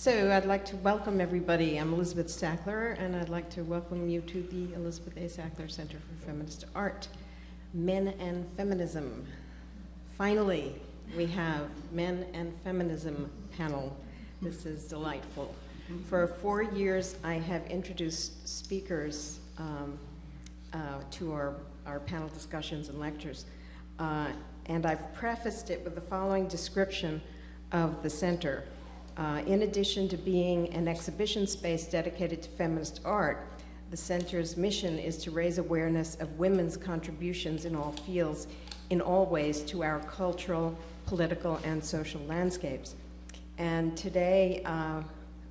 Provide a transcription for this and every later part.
So I'd like to welcome everybody. I'm Elizabeth Sackler, and I'd like to welcome you to the Elizabeth A. Sackler Center for Feminist Art. Men and Feminism. Finally, we have Men and Feminism panel. This is delightful. For four years, I have introduced speakers um, uh, to our, our panel discussions and lectures. Uh, and I've prefaced it with the following description of the center. Uh, in addition to being an exhibition space dedicated to feminist art, the center's mission is to raise awareness of women's contributions in all fields, in all ways, to our cultural, political, and social landscapes. And today, uh,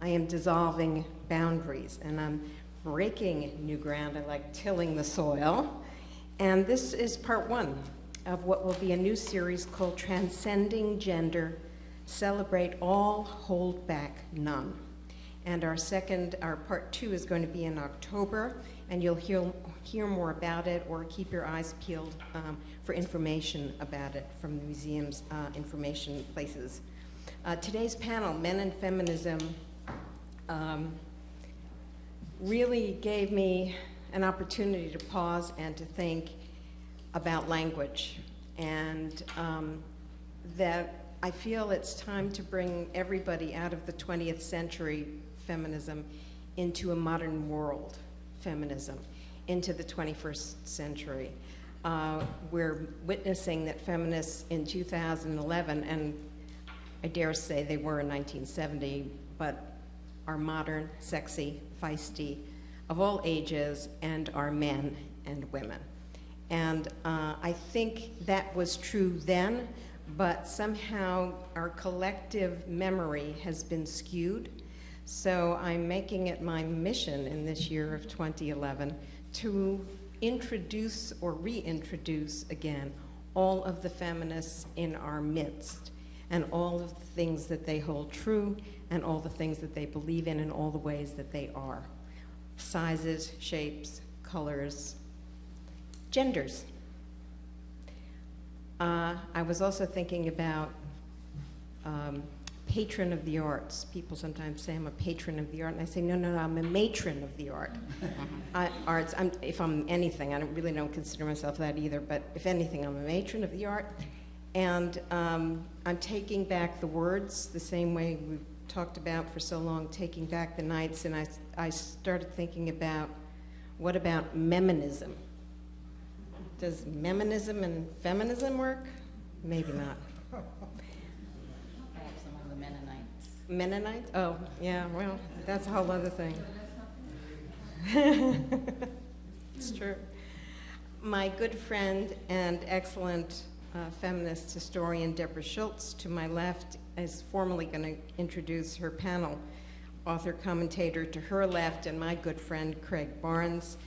I am dissolving boundaries, and I'm breaking new ground. I like tilling the soil. And this is part one of what will be a new series called Transcending Gender, Celebrate All, Hold Back None. And our second, our part two is going to be in October, and you'll hear, hear more about it or keep your eyes peeled um, for information about it from the museum's uh, information places. Uh, today's panel, Men and Feminism, um, really gave me an opportunity to pause and to think about language and um, that I feel it's time to bring everybody out of the 20th century feminism into a modern world feminism, into the 21st century. Uh, we're witnessing that feminists in 2011, and I dare say they were in 1970, but are modern, sexy, feisty, of all ages, and are men and women. And uh, I think that was true then, but somehow our collective memory has been skewed. So I'm making it my mission in this year of 2011 to introduce or reintroduce again all of the feminists in our midst and all of the things that they hold true and all the things that they believe in and all the ways that they are. Sizes, shapes, colors, genders. Uh, I was also thinking about um, patron of the arts. People sometimes say I'm a patron of the art, and I say, no, no, no, I'm a matron of the art. I, arts, I'm, if I'm anything, I don't, really don't consider myself that either, but if anything, I'm a matron of the art. And um, I'm taking back the words the same way we've talked about for so long, taking back the nights, and I, I started thinking about what about meminism? Does meminism and feminism work? Maybe not. Perhaps among the Mennonites. Mennonites? Oh, yeah, well, that's a whole other thing. it's true. My good friend and excellent uh, feminist historian Deborah Schultz to my left is formally going to introduce her panel. Author commentator to her left and my good friend Craig Barnes.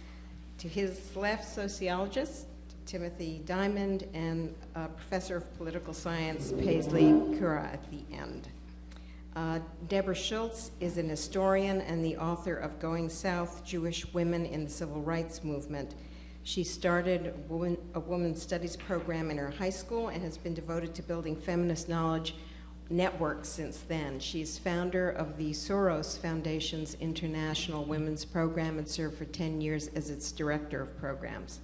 To his left, sociologist Timothy Diamond and professor of political science Paisley Currah at the end. Uh, Deborah Schultz is an historian and the author of Going South, Jewish Women in the Civil Rights Movement. She started a, woman, a women's studies program in her high school and has been devoted to building feminist knowledge networks since then. She's founder of the Soros Foundation's International Women's Program and served for 10 years as its director of programs.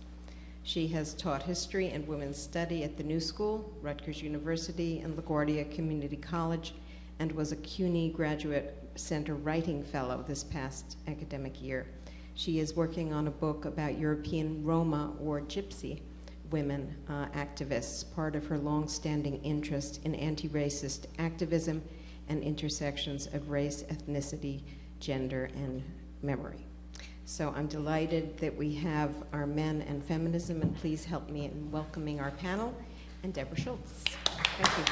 She has taught history and women's study at the New School, Rutgers University, and LaGuardia Community College, and was a CUNY Graduate Center Writing Fellow this past academic year. She is working on a book about European Roma or Gypsy women uh, activists, part of her long-standing interest in anti-racist activism and intersections of race, ethnicity, gender, and memory. So I'm delighted that we have our men and feminism, and please help me in welcoming our panel and Deborah Schultz. Thank you.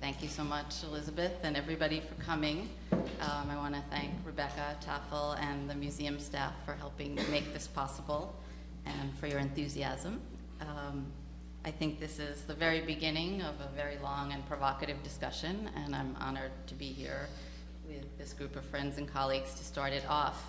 Thank you so much, Elizabeth, and everybody for coming. Um, I want to thank Rebecca Taffel and the museum staff for helping make this possible and for your enthusiasm. Um, I think this is the very beginning of a very long and provocative discussion, and I'm honored to be here with this group of friends and colleagues to start it off.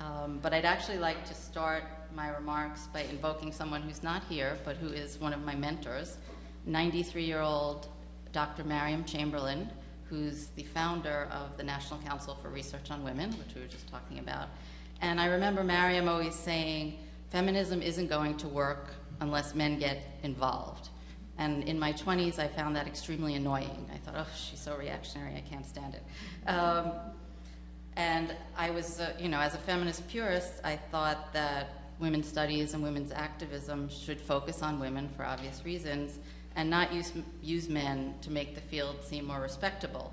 Um, but I'd actually like to start my remarks by invoking someone who's not here, but who is one of my mentors, 93 year old Dr. Mariam Chamberlain, who's the founder of the National Council for Research on Women, which we were just talking about. And I remember Mariam always saying, feminism isn't going to work unless men get involved. And in my 20s, I found that extremely annoying. I thought, oh, she's so reactionary, I can't stand it. Um, and I was, uh, you know, as a feminist purist, I thought that women's studies and women's activism should focus on women for obvious reasons and not use, use men to make the field seem more respectable.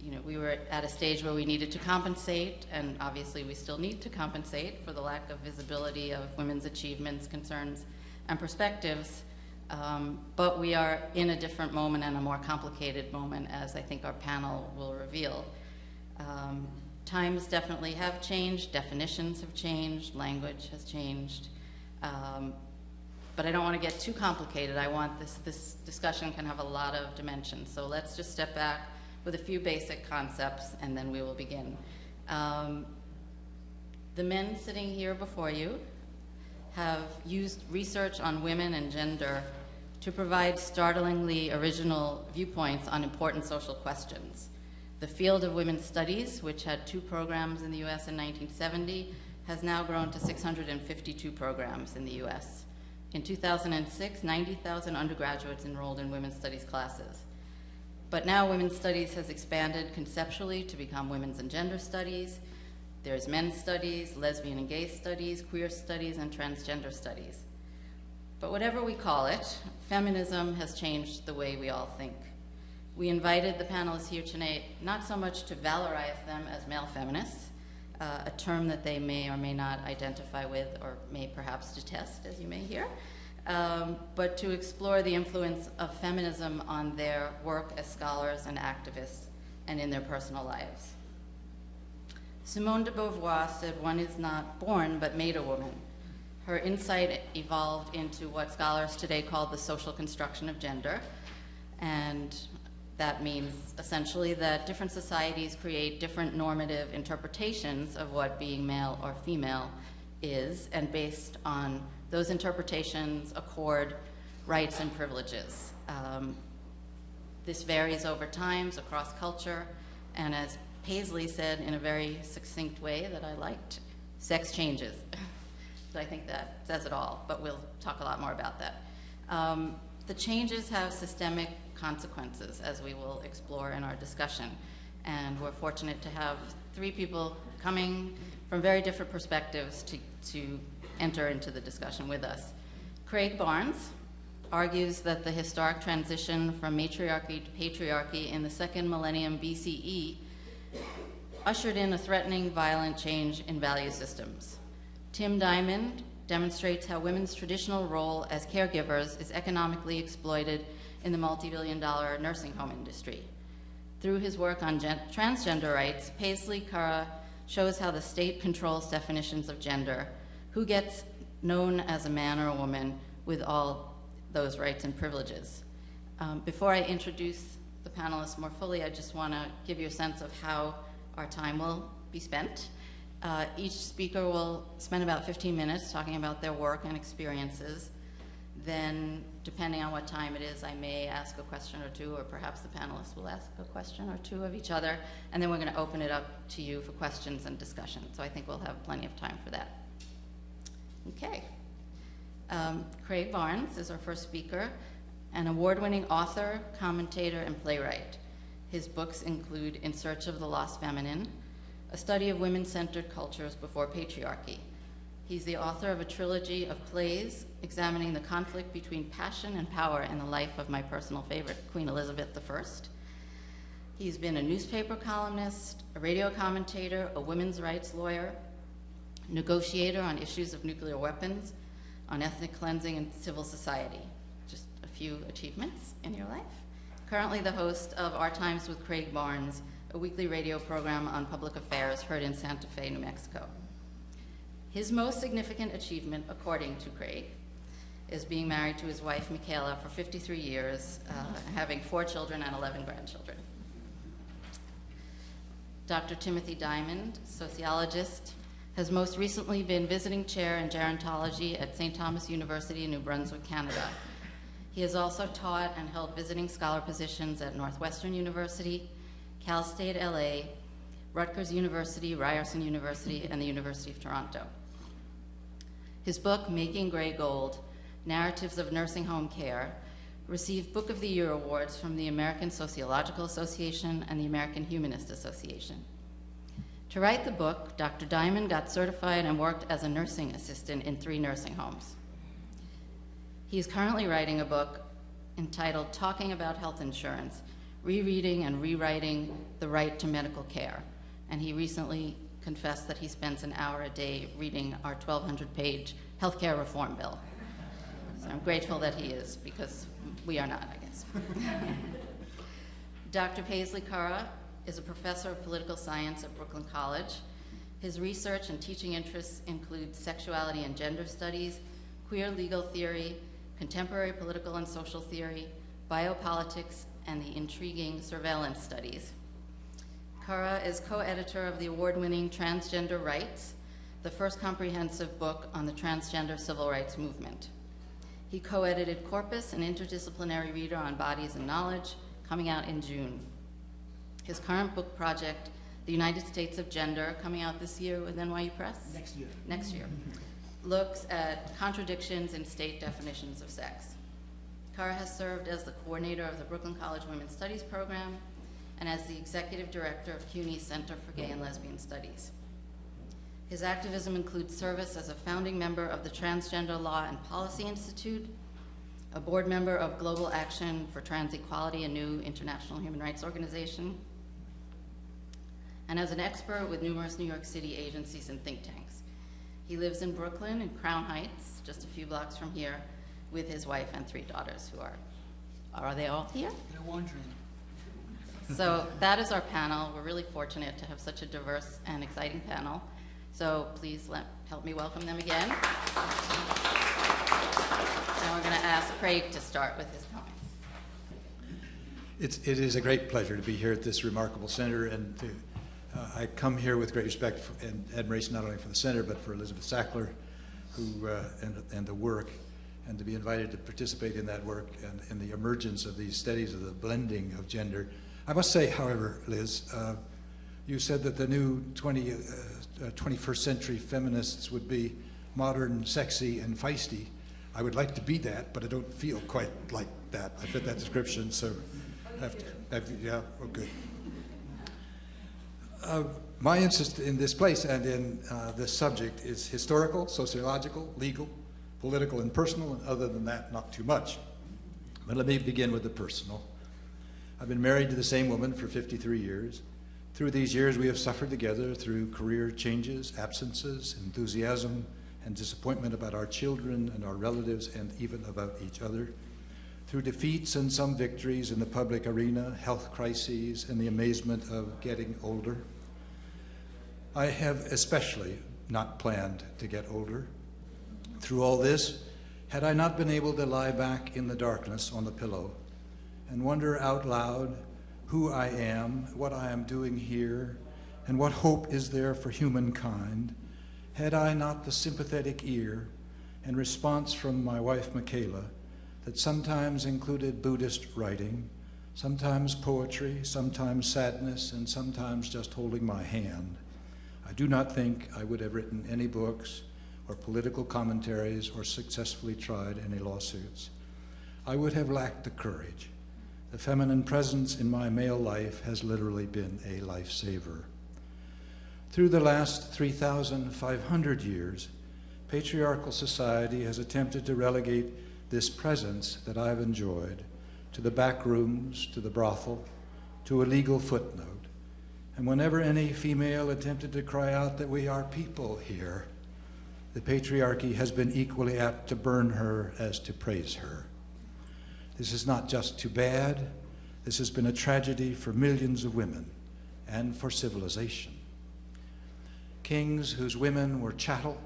You know, we were at a stage where we needed to compensate, and obviously we still need to compensate for the lack of visibility of women's achievements, concerns, and perspectives. Um, but we are in a different moment and a more complicated moment, as I think our panel will reveal. Um, times definitely have changed, definitions have changed, language has changed. Um, but I don't want to get too complicated. I want this, this discussion can have a lot of dimensions. So let's just step back with a few basic concepts and then we will begin. Um, the men sitting here before you have used research on women and gender to provide startlingly original viewpoints on important social questions. The field of women's studies, which had two programs in the US in 1970, has now grown to 652 programs in the US. In 2006, 90,000 undergraduates enrolled in women's studies classes. But now women's studies has expanded conceptually to become women's and gender studies, there's men's studies, lesbian and gay studies, queer studies, and transgender studies. But whatever we call it, feminism has changed the way we all think. We invited the panelists here tonight not so much to valorize them as male feminists, uh, a term that they may or may not identify with or may perhaps detest, as you may hear, um, but to explore the influence of feminism on their work as scholars and activists and in their personal lives. Simone de Beauvoir said, one is not born, but made a woman. Her insight evolved into what scholars today call the social construction of gender. And that means essentially that different societies create different normative interpretations of what being male or female is, and based on those interpretations accord rights and privileges. Um, this varies over times across culture, and as Paisley said in a very succinct way that I liked, sex changes. so I think that says it all, but we'll talk a lot more about that. Um, the changes have systemic consequences, as we will explore in our discussion. And we're fortunate to have three people coming from very different perspectives to, to enter into the discussion with us. Craig Barnes argues that the historic transition from matriarchy to patriarchy in the second millennium BCE ushered in a threatening, violent change in value systems. Tim Diamond demonstrates how women's traditional role as caregivers is economically exploited in the multi-billion dollar nursing home industry. Through his work on transgender rights, Paisley Currah shows how the state controls definitions of gender, who gets known as a man or a woman with all those rights and privileges. Um, before I introduce the panelists more fully, I just want to give you a sense of how our time will be spent. Uh, each speaker will spend about 15 minutes talking about their work and experiences. Then, depending on what time it is, I may ask a question or two, or perhaps the panelists will ask a question or two of each other, and then we're going to open it up to you for questions and discussion. So I think we'll have plenty of time for that. Okay. Um, Craig Barnes is our first speaker, an award-winning author, commentator, and playwright. His books include In Search of the Lost Feminine, a study of women-centered cultures before patriarchy. He's the author of a trilogy of plays examining the conflict between passion and power in the life of my personal favorite, Queen Elizabeth I. He's been a newspaper columnist, a radio commentator, a women's rights lawyer, negotiator on issues of nuclear weapons, on ethnic cleansing and civil society. Few achievements in your life currently the host of Our Times with Craig Barnes, a weekly radio program on public affairs heard in Santa Fe, New Mexico. His most significant achievement, according to Craig, is being married to his wife, Michaela, for 53 years, uh, having four children and 11 grandchildren. Dr. Timothy Diamond, sociologist, has most recently been visiting chair in gerontology at St. Thomas University in New Brunswick, Canada. He has also taught and held visiting scholar positions at Northwestern University, Cal State LA, Rutgers University, Ryerson University, and the University of Toronto. His book, Making Gray Gold Narratives of Nursing Home Care, received Book of the Year awards from the American Sociological Association and the American Humanist Association. To write the book, Dr. Diamond got certified and worked as a nursing assistant in three nursing homes. He is currently writing a book entitled Talking About Health Insurance Rereading and Rewriting the Right to Medical Care. And he recently confessed that he spends an hour a day reading our 1,200 page healthcare reform bill. So I'm grateful that he is, because we are not, I guess. Dr. Paisley Currah is a professor of political science at Brooklyn College. His research and teaching interests include sexuality and gender studies, queer legal theory, contemporary political and social theory, biopolitics, and the intriguing surveillance studies. Currah is co-editor of the award-winning Transgender Rights, the first comprehensive book on the transgender civil rights movement. He co-edited Corpus, an interdisciplinary reader on bodies and knowledge, coming out in June. His current book project, The United States of Gender, coming out this year with NYU Press? Next year. Next year. Looks at contradictions in state definitions of sex. Currah has served as the coordinator of the Brooklyn College Women's Studies program and as the executive director of CUNY's Center for Gay and Lesbian Studies. His activism includes service as a founding member of the Transgender Law and Policy Institute, a board member of Global Action for Trans Equality, a new international human rights organization, and as an expert with numerous New York City agencies and think tanks. He lives in Brooklyn in Crown Heights, just a few blocks from here, with his wife and three daughters who are, are they all here? They're wondering. So that is our panel. We're really fortunate to have such a diverse and exciting panel. So please let, help me welcome them again. And we're going to ask Craig to start with his comments. It's, it is a great pleasure to be here at this remarkable center, and to, uh, I come here with great respect and admiration not only for the center, but for Elizabeth Sackler, who, uh, and, and the work, and to be invited to participate in that work and, and the emergence of these studies of the blending of gender. I must say, however, Liz, uh, you said that the new 20, uh, 21st century feminists would be modern, sexy, and feisty. I would like to be that, but I don't feel quite like that. I fit that description, so have to, have, yeah, oh, good. Uh, my interest in this place and in uh, this subject is historical, sociological, legal, political, and personal, and other than that, not too much. But let me begin with the personal. I've been married to the same woman for 53 years. Through these years, we have suffered together through career changes, absences, enthusiasm, and disappointment about our children and our relatives and even about each other. Through defeats and some victories in the public arena, health crises, and the amazement of getting older. I have especially not planned to get older. Through all this, had I not been able to lie back in the darkness on the pillow and wonder out loud who I am, what I am doing here, and what hope is there for humankind, had I not the sympathetic ear and response from my wife Michaela that sometimes included Buddhist writing, sometimes poetry, sometimes sadness, and sometimes just holding my hand, I do not think I would have written any books or political commentaries or successfully tried any lawsuits. I would have lacked the courage. The feminine presence in my male life has literally been a lifesaver. Through the last 3,500 years, patriarchal society has attempted to relegate this presence that I've enjoyed to the back rooms, to the brothel, to a legal footnote. And whenever any female attempted to cry out that we are people here, the patriarchy has been equally apt to burn her as to praise her. This is not just too bad, this has been a tragedy for millions of women and for civilization. Kings whose women were chattel,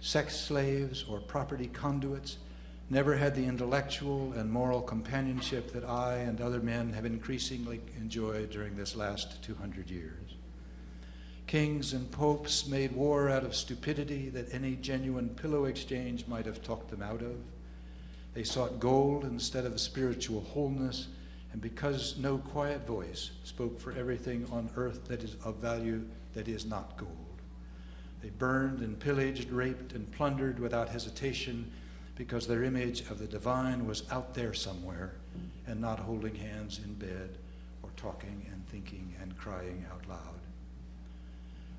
sex slaves, or property conduits never had the intellectual and moral companionship that I and other men have increasingly enjoyed during this last 200 years. Kings and popes made war out of stupidity that any genuine pillow exchange might have talked them out of. They sought gold instead of spiritual wholeness, and because no quiet voice spoke for everything on earth that is of value that is not gold. They burned and pillaged, raped and plundered without hesitation because their image of the divine was out there somewhere and not holding hands in bed or talking and thinking and crying out loud.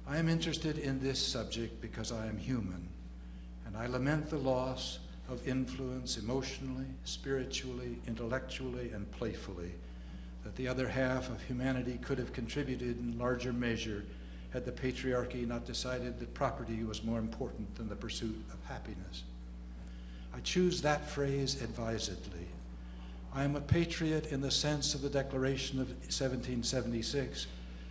I am interested in this subject because I am human, and I lament the loss of influence emotionally, spiritually, intellectually, and playfully that the other half of humanity could have contributed in larger measure had the patriarchy not decided that property was more important than the pursuit of happiness. I choose that phrase advisedly. I am a patriot in the sense of the Declaration of 1776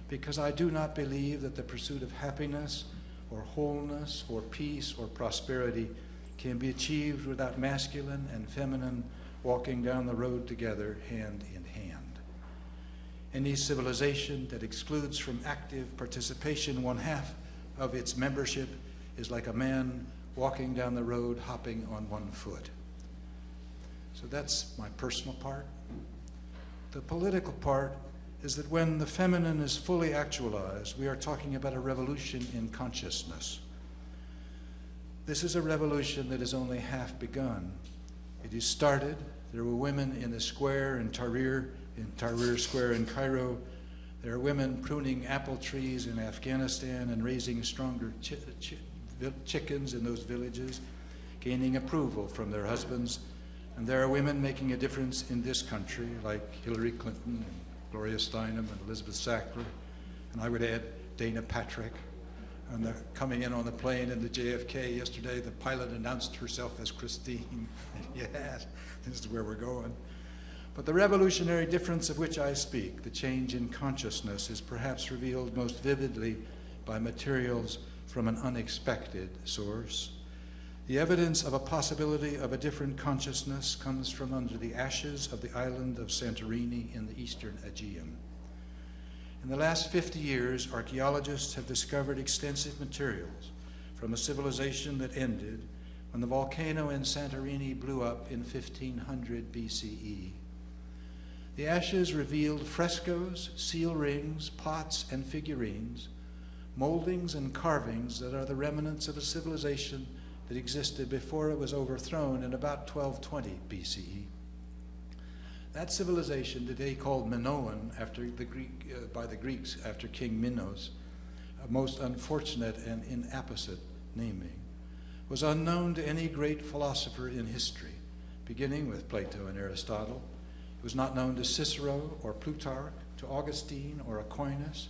because I do not believe that the pursuit of happiness or wholeness or peace or prosperity can be achieved without masculine and feminine walking down the road together hand in hand. Any civilization that excludes from active participation one half of its membership is like a man walking down the road hopping on one foot. So that's my personal part. The political part is that when the feminine is fully actualized, we are talking about a revolution in consciousness. This is a revolution that is only half begun. It is started. There were women in the square in Tahrir, in Tahrir Square in Cairo. There are women pruning apple trees in Afghanistan and raising stronger chi chi chickens in those villages, gaining approval from their husbands. And there are women making a difference in this country, like Hillary Clinton and Gloria Steinem and Elizabeth Sackler. And I would add Dana Patrick. And they're coming in on the plane in the JFK yesterday, the pilot announced herself as Christine. yes, this is where we're going. But the revolutionary difference of which I speak, the change in consciousness, is perhaps revealed most vividly by materials from an unexpected source. The evidence of a possibility of a different consciousness comes from under the ashes of the island of Santorini in the eastern Aegean. In the last 50 years, archaeologists have discovered extensive materials from a civilization that ended when the volcano in Santorini blew up in 1500 BCE. The ashes revealed frescoes, seal rings, pots, and figurines, moldings and carvings that are the remnants of a civilization that existed before it was overthrown in about 1220 BCE. That civilization, today called Minoan after the Greek, uh, by the Greeks after King Minos, a most unfortunate and inapposite naming, was unknown to any great philosopher in history, beginning with Plato and Aristotle. It was not known to Cicero or Plutarch, to Augustine or Aquinas,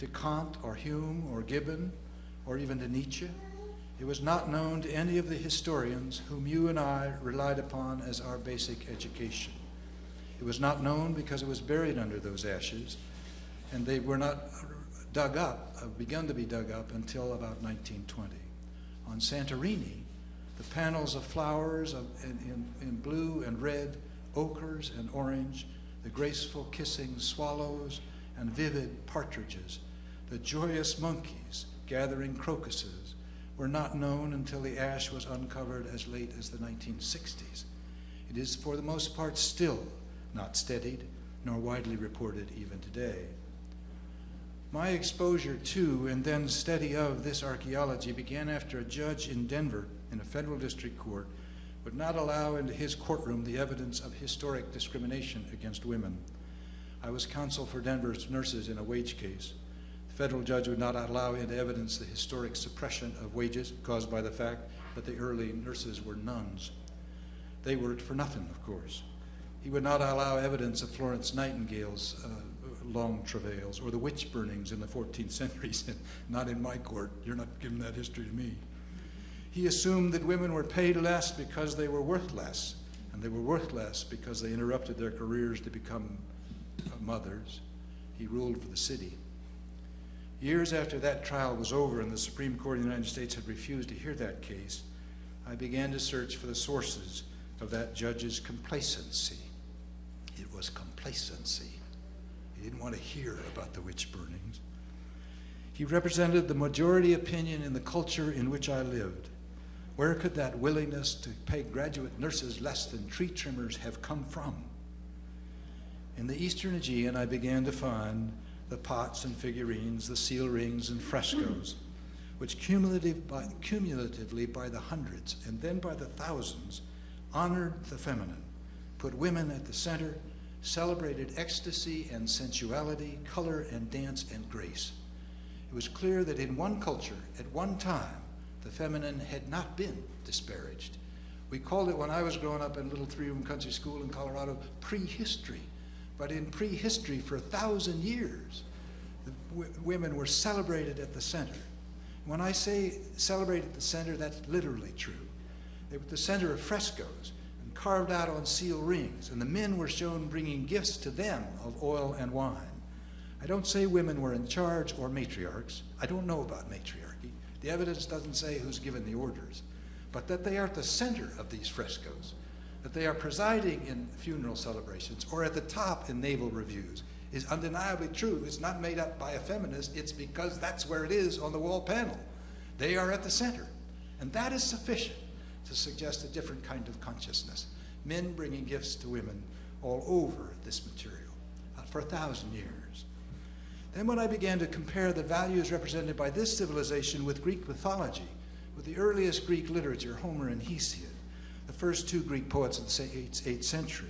to Kant or Hume or Gibbon, or even to Nietzsche. It was not known to any of the historians whom you and I relied upon as our basic education. It was not known because it was buried under those ashes, and they were not dug up, uh, begun to be dug up until about 1920. On Santorini, the panels of flowers of, in, in, in blue and red, ochres and orange, the graceful kissing swallows and vivid partridges, the joyous monkeys gathering crocuses, were not known until the ash was uncovered as late as the 1960s. It is for the most part still not studied nor widely reported even today. My exposure to and then study of this archaeology began after a judge in Denver in a federal district court would not allow into his courtroom the evidence of historic discrimination against women. I was counsel for Denver's nurses in a wage case. The federal judge would not allow into evidence the historic suppression of wages caused by the fact that the early nurses were nuns. They worked for nothing, of course. He would not allow evidence of Florence Nightingale's uh, long travails or the witch burnings in the 14th century. not in my court. You're not giving that history to me. He assumed that women were paid less because they were worth less, and they were worth less because they interrupted their careers to become uh, mothers. He ruled for the city. Years after that trial was over and the Supreme Court of the United States had refused to hear that case, I began to search for the sources of that judge's complacency. It was complacency. He didn't want to hear about the witch burnings. He represented the majority opinion in the culture in which I lived. Where could that willingness to pay graduate nurses less than tree trimmers have come from? In the Eastern Aegean, I began to find the pots and figurines, the seal rings and frescoes, which cumulative by, cumulatively by the hundreds and then by the thousands honored the feminine, put women at the center, celebrated ecstasy and sensuality, color and dance and grace. It was clear that in one culture, at one time, the feminine had not been disparaged. We called it, when I was growing up in a little three room country school in Colorado, prehistory. But in prehistory, for a thousand years, women were celebrated at the center. When I say celebrated at the center, that's literally true. They were at the center of frescoes and carved out on seal rings, and the men were shown bringing gifts to them of oil and wine. I don't say women were in charge or matriarchs. I don't know about matriarchy. The evidence doesn't say who's given the orders, but that they are at the center of these frescoes, that they are presiding in funeral celebrations or at the top in naval reviews is undeniably true. It's not made up by a feminist, it's because that's where it is on the wall panel. They are at the center. And that is sufficient to suggest a different kind of consciousness. Men bringing gifts to women all over this material uh, for a thousand years. Then, when I began to compare the values represented by this civilization with Greek mythology, with the earliest Greek literature, Homer and Hesiod, the first two Greek poets of the 8th century,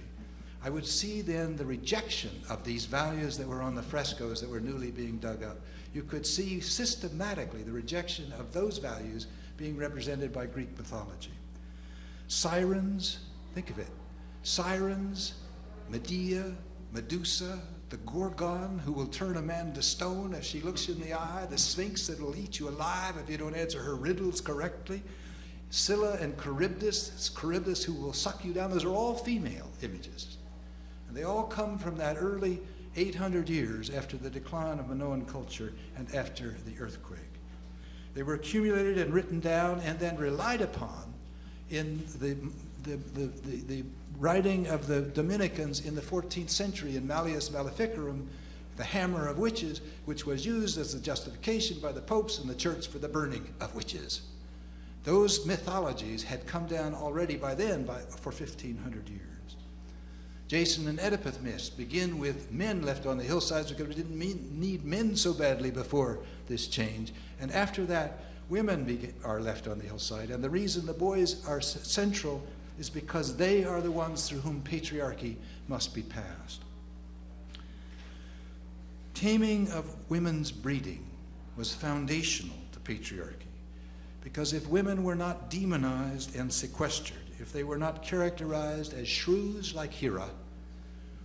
I would see then the rejection of these values that were on the frescoes that were newly being dug up. You could see systematically the rejection of those values being represented by Greek mythology. Sirens, think of it. Sirens, Medea, Medusa, the Gorgon who will turn a man to stone if she looks you in the eye, the Sphinx that will eat you alive if you don't answer her riddles correctly, Scylla and Charybdis, Charybdis who will suck you down. Those are all female images. And they all come from that early 800 years after the decline of Minoan culture and after the earthquake. They were accumulated and written down and then relied upon in the, the, the, the, the writing of the Dominicans in the 14th century in Malleus Maleficarum, the hammer of witches, which was used as a justification by the popes and the church for the burning of witches. Those mythologies had come down already by then by, for 1500 years. Jason and Oedipus myths begin with men left on the hillsides because we didn't mean, need men so badly before this change. And after that, women are left on the hillside. And the reason the boys are central is because they are the ones through whom patriarchy must be passed. Taming of women's breeding was foundational to patriarchy. Because if women were not demonized and sequestered, if they were not characterized as shrews like Hera,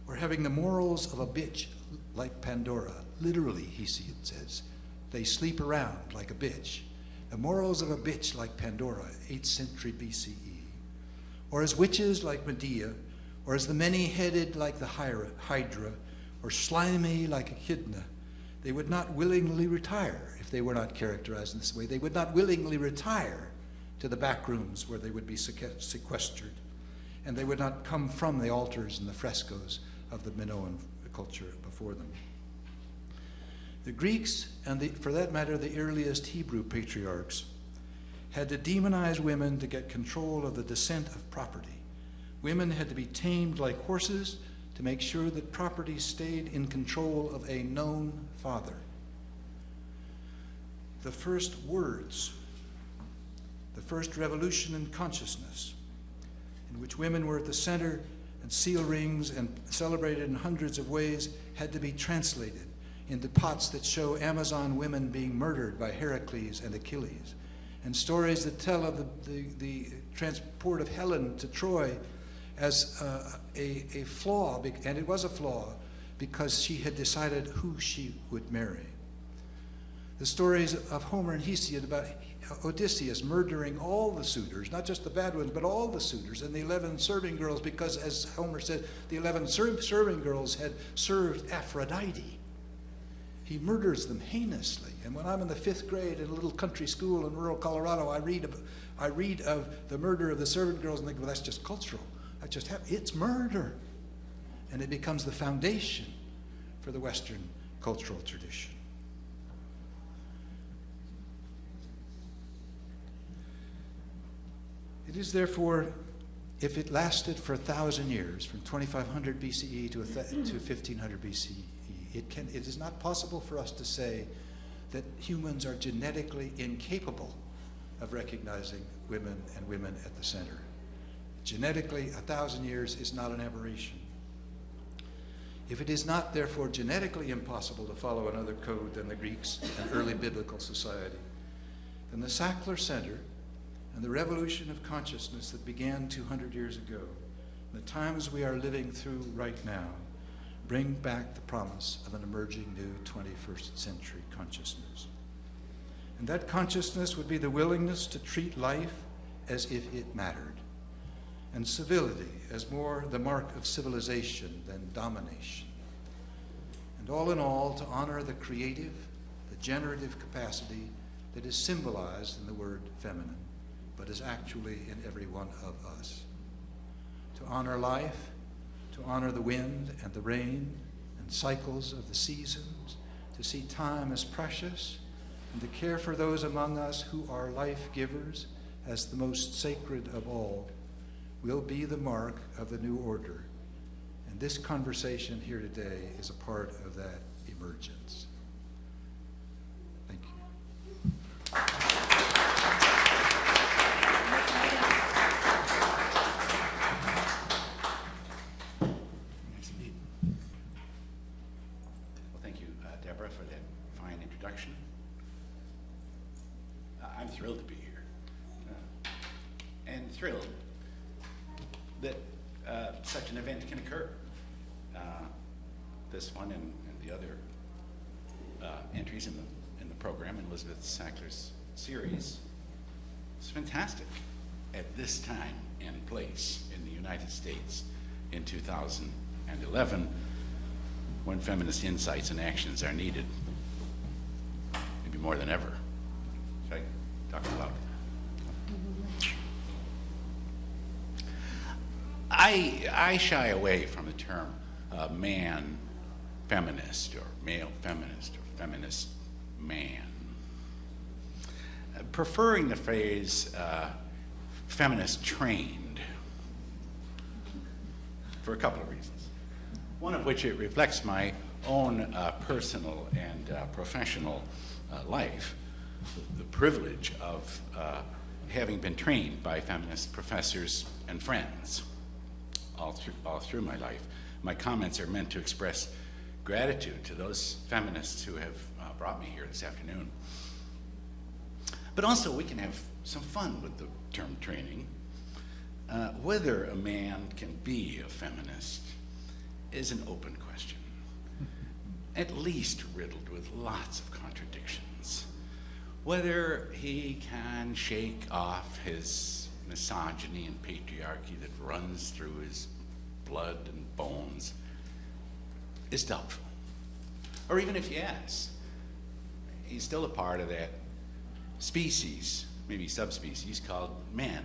or having the morals of a bitch like Pandora, literally, Hesiod says, they sleep around like a bitch. The morals of a bitch like Pandora, 8th century BCE, or as witches like Medea, or as the many headed like the Hydra, or slimy like Echidna, they would not willingly retire they were not characterized in this way. They would not willingly retire to the back rooms where they would be sequestered. And they would not come from the altars and the frescoes of the Minoan culture before them. The Greeks, and the, for that matter, the earliest Hebrew patriarchs, had to demonize women to get control of the descent of property. Women had to be tamed like horses to make sure that property stayed in control of a known father. The first words, the first revolution in consciousness, in which women were at the center and seal rings and celebrated in hundreds of ways, had to be translated into pots that show Amazon women being murdered by Heracles and Achilles, and stories that tell of the, the, the transport of Helen to Troy as uh, a, a flaw, and it was a flaw, because she had decided who she would marry. The stories of Homer and Hesiod about Odysseus murdering all the suitors, not just the bad ones, but all the suitors, and the 11 serving girls, because, as Homer said, the 11 ser- serving girls had served Aphrodite. He murders them heinously. And when I'm in the fifth grade in a little country school in rural Colorado, I read of, I read of the murder of the servant girls and think, well, that's just cultural. That just happened. It's murder. And it becomes the foundation for the Western cultural tradition. It is therefore, if it lasted for a thousand years, from 2500 BCE to, to 1500 BCE, it, can, it is not possible for us to say that humans are genetically incapable of recognizing women and women at the center. Genetically, a thousand years is not an aberration. If it is not, therefore, genetically impossible to follow another code than the Greeks and early biblical society, then the Sackler Center and the revolution of consciousness that began 200 years ago, the times we are living through right now, bring back the promise of an emerging new 21st century consciousness. And that consciousness would be the willingness to treat life as if it mattered, and civility as more the mark of civilization than domination. And all in all, to honor the creative, the generative capacity that is symbolized in the word feminine, but is actually in every one of us. To honor life, to honor the wind and the rain and cycles of the seasons, to see time as precious, and to care for those among us who are life givers as the most sacred of all, will be the mark of the new order. And this conversation here today is a part of that emergence. Thank you. Nice indeed. Well, thank you, uh, Deborah, for that fine introduction. Uh, I'm thrilled to be here. Uh, And thrilled that uh, such an event can occur. Uh, This one and and the other uh, entries in the, in the program, in Elizabeth Sackler's series, it's fantastic at this time and place in the United States in 2011 when feminist insights and actions are needed, maybe more than ever. Should I talk about I, I shy away from the term uh, man feminist or male feminist or feminist man preferring the phrase uh, feminist trained for a couple of reasons. One of which it reflects my own uh, personal and uh, professional uh, life, the privilege of uh, having been trained by feminist professors and friends all through, all through my life. My comments are meant to express gratitude to those feminists who have uh, brought me here this afternoon. But also, we can have some fun with the term training. Uh, whether a man can be a feminist is an open question, at least riddled with lots of contradictions. Whether he can shake off his misogyny and patriarchy that runs through his blood and bones is doubtful. Or even if yes, he's still a part of that species, maybe subspecies, called men,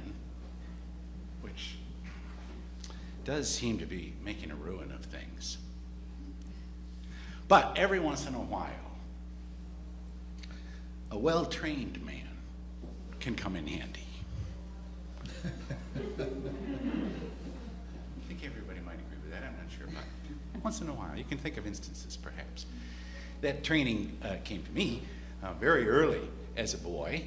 which does seem to be making a ruin of things. But every once in a while, a well trained man can come in handy. I think everybody might agree with that. I'm not sure, but once in a while, you can think of instances perhaps. That training uh, came to me uh, very early as a boy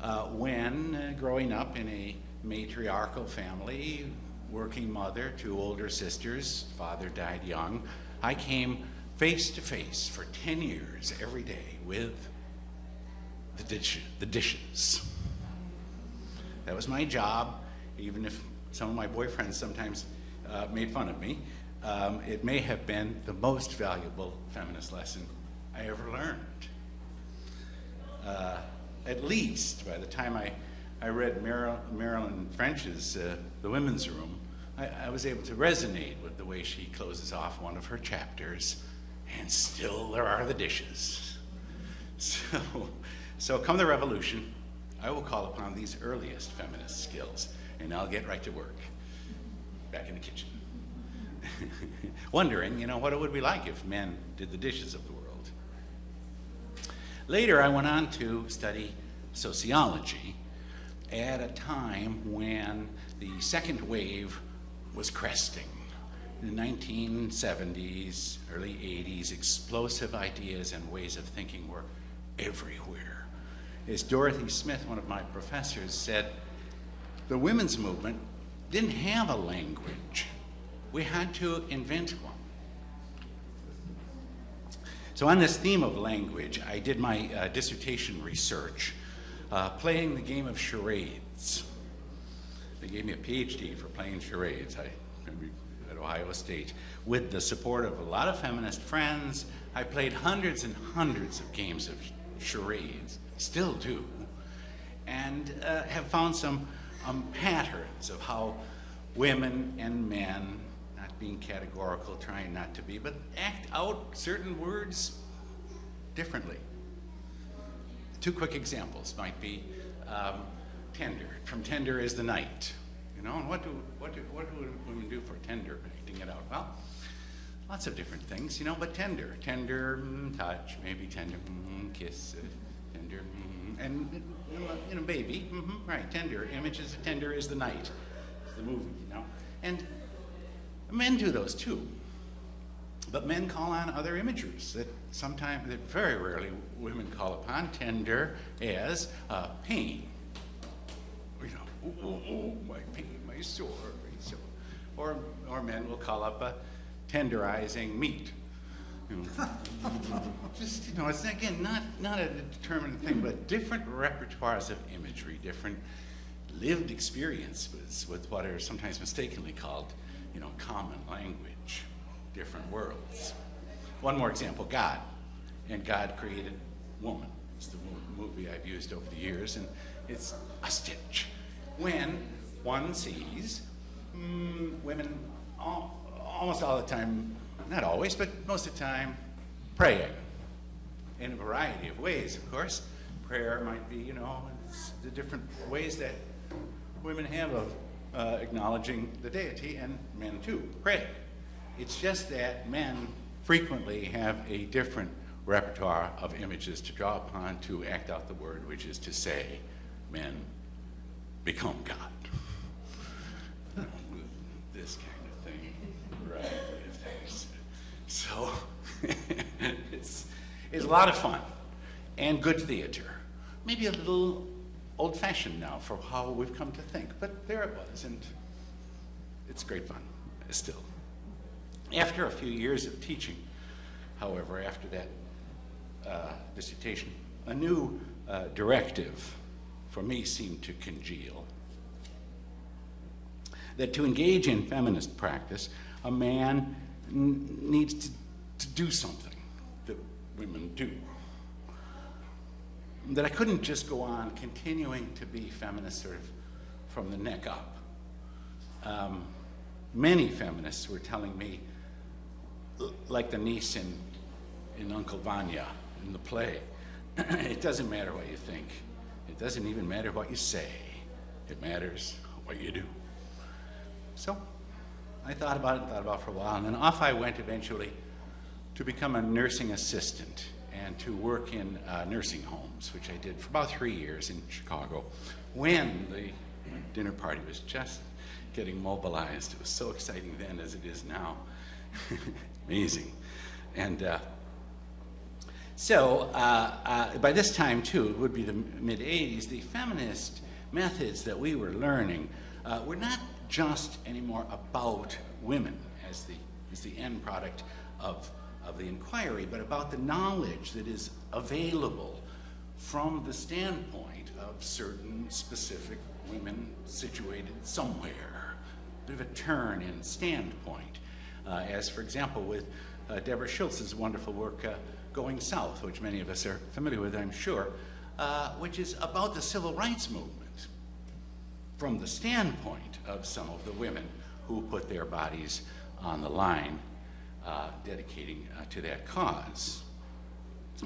uh, when uh, growing up in a matriarchal family, working mother, two older sisters, father died young, I came face to face for 10 years every day with the, dish, the dishes. That was my job, even if some of my boyfriends sometimes uh, made fun of me. Um, it may have been the most valuable feminist lesson I ever learned. Uh, at least by the time I, I read Mar- Marilyn French's uh, The Women's Room, I, I was able to resonate with the way she closes off one of her chapters. And still there are the dishes. So, so come the revolution, I will call upon these earliest feminist skills, and I'll get right to work, back in the kitchen. Wondering, you know, what it would be like if men did the dishes of the world. Later, I went on to study sociology, at a time when the second wave was cresting. In the 1970s, early 80s, explosive ideas and ways of thinking were everywhere. As Dorothy Smith, one of my professors, said, the women's movement didn't have a language. We had to invent one. So, on this theme of language, I did my uh, dissertation research uh, playing the game of charades. They gave me a PhD for playing charades I, at Ohio State. With the support of a lot of feminist friends, I played hundreds and hundreds of games of charades, still do, and uh, have found some um, patterns of how women and men not being categorical, trying not to be, but act out certain words differently. Two quick examples might be um, tender. From tender is the night. You know, and what do, what do, what do women do for tender, acting it out? Well, lots of different things, you know, but tender. Tender mm, touch, maybe tender mm, kiss, uh, tender, mm, and, you know, baby, mm-hmm, right, tender. Images of tender is the night. It's the movie, you know. And Men do those too. But men call on other imagers that sometimes, that very rarely women call upon, tender as uh, pain. Oh, oh, oh, my pain, my sore, my sore. Or, or men will call up a tenderizing meat. Just, you know, it's again not, not a determined thing, but different repertoires of imagery, different lived experiences with what are sometimes mistakenly called you know, common language, different worlds. One more example, God. And God created woman. It's the movie I've used over the years, and it's a stitch. When one sees mm, women all, almost all the time, not always, but most of the time, praying in a variety of ways, of course. Prayer might be, you know, the different ways that women have of uh, acknowledging the deity, and men too pray. It's just that men frequently have a different repertoire of images to draw upon to act out the word, which is to say, men become God. this kind of thing, right? So it's, it's a lot of fun and good theater. Maybe a little old fashioned now for how we've come to think, but there it was, and it's great fun still. After a few years of teaching, however, after that uh, dissertation, a new uh, directive for me seemed to congeal. That to engage in feminist practice, a man needs to, to do something that women do that I couldn't just go on continuing to be feminist sort of from the neck up. Um, many feminists were telling me, like the niece in, in Uncle Vanya in the play, it doesn't matter what you think. It doesn't even matter what you say. It matters what you do. So I thought about it, and thought about it for a while, and then off I went eventually to become a nursing assistant and to work in uh, nursing homes, which I did for about three years in Chicago, when the dinner party was just getting mobilized. It was so exciting then as it is now. Amazing. And uh, so uh, uh, by this time, too, it would be the mid 80s, the feminist methods that we were learning uh, were not just anymore about women as the, as the end product of of the inquiry, but about the knowledge that is available from the standpoint of certain specific women situated somewhere. A bit of a turn in standpoint, uh, as for example with uh, Deborah Schultz's wonderful work, uh, Going South, which many of us are familiar with, I'm sure, uh, which is about the civil rights movement from the standpoint of some of the women who put their bodies on the line uh, dedicating uh, to that cause.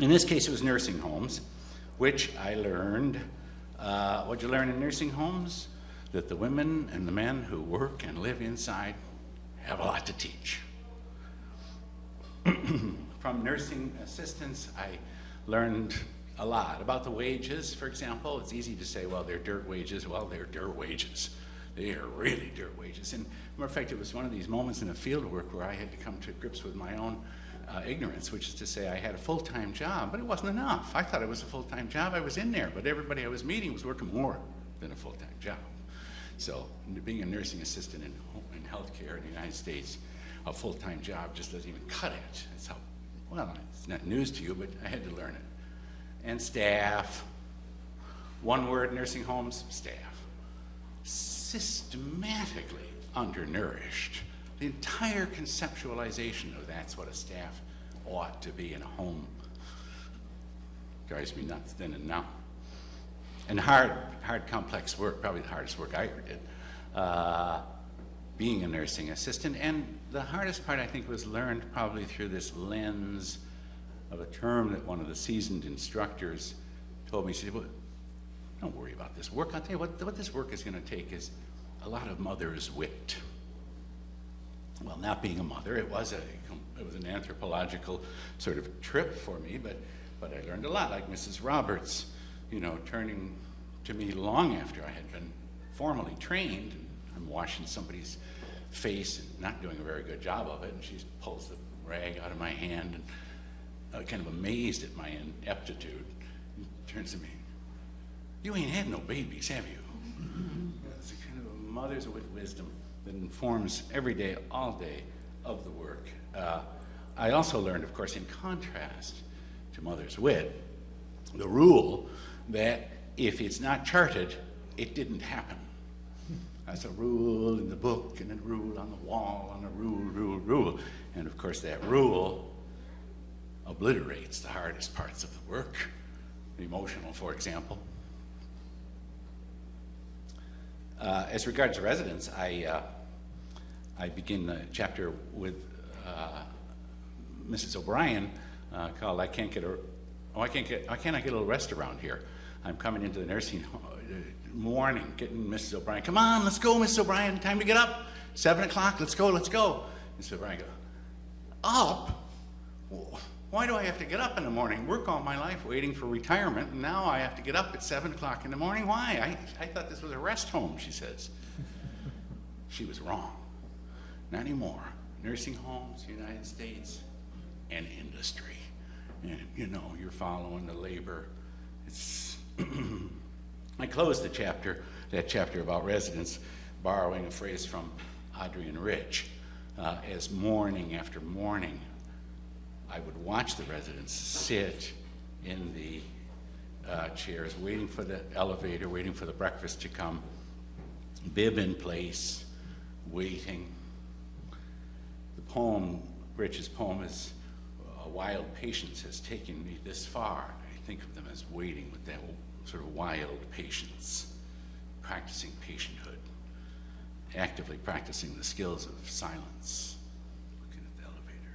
In this case, it was nursing homes, which I learned. Uh, what you learn in nursing homes? That the women and the men who work and live inside have a lot to teach. From nursing assistants, I learned a lot. About the wages, for example, it's easy to say, well, they're dirt wages. Well, they're dirt wages. They are really dirt wages. And matter of fact, it was one of these moments in the field work where I had to come to grips with my own uh, ignorance, which is to say I had a full-time job, but it wasn't enough. I thought it was a full-time job. I was in there, but everybody I was meeting was working more than a full-time job. So being a nursing assistant in, in healthcare in the United States, a full-time job just doesn't even cut it. That's how, well, it's not news to you, but I had to learn it. And staff, one word, nursing homes, staff. Systematically undernourished. The entire conceptualization of that's what a staff ought to be in a home drives me nuts then and now. And hard, hard, complex work, probably the hardest work I ever did, uh, being a nursing assistant. And the hardest part, I think, was learned probably through this lens of a term that one of the seasoned instructors told me. He said, well, don't worry about this work. I'll tell you what, what this work is going to take is a lot of mother's wit. Well, not being a mother, it was a it was an anthropological sort of trip for me, but but I learned a lot, like Mrs. Roberts, you know, turning to me long after I had been formally trained. And I'm washing somebody's face not doing a very good job of it, and she pulls the rag out of my hand and uh, kind of amazed at my ineptitude, turns to me, "You ain't had no babies, have you?" It's a kind of a mother's with wisdom that informs every day, all day of the work. Uh, I also learned, of course, in contrast to mother's wit, the rule that if it's not charted, it didn't happen. That's a rule in the book and a rule on the wall and a rule, rule, rule. And of course, that rule obliterates the hardest parts of the work, the emotional, for example. Uh, as regards residents, I, uh, I begin the chapter with uh, Mrs. O'Brien uh, called "I Can't Get a Oh I Can't Get I Cannot Get a Little Rest Around Here." I'm coming into the nursing home, uh, morning, getting Mrs. O'Brien. Come on, let's go, Mrs. O'Brien. Time to get up. Seven o'clock. Let's go. Let's go. Mrs. O'Brien go up. Why do I have to get up in the morning? Work all my life waiting for retirement, and now I have to get up at 7 o'clock in the morning? Why? I, I thought this was a rest home, she says. she was wrong. Not anymore. Nursing homes, United States, and industry. And you know, you're following the labor. It's I closed the chapter, that chapter about residents, borrowing a phrase from Adrienne Rich, uh, as morning after morning I would watch the residents sit in the uh, chairs, waiting for the elevator, waiting for the breakfast to come, bib in place, waiting. The poem, Rich's poem, is a wild patience has taken me this far. I think of them as waiting with that sort of wild patience, practicing patienthood, actively practicing the skills of silence. Looking at the elevator.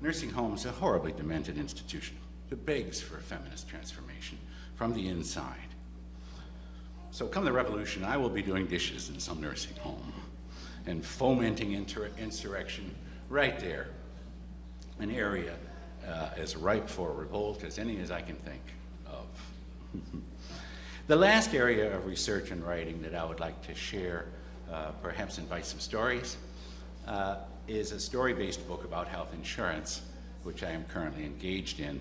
Nursing home is a horribly demented institution that begs for a feminist transformation from the inside. So come the revolution, I will be doing dishes in some nursing home and fomenting insurrection right there, an area uh, as ripe for revolt as any as I can think. The last area of research and writing that I would like to share, uh, perhaps invite some stories, uh, is a story-based book about health insurance, which I am currently engaged in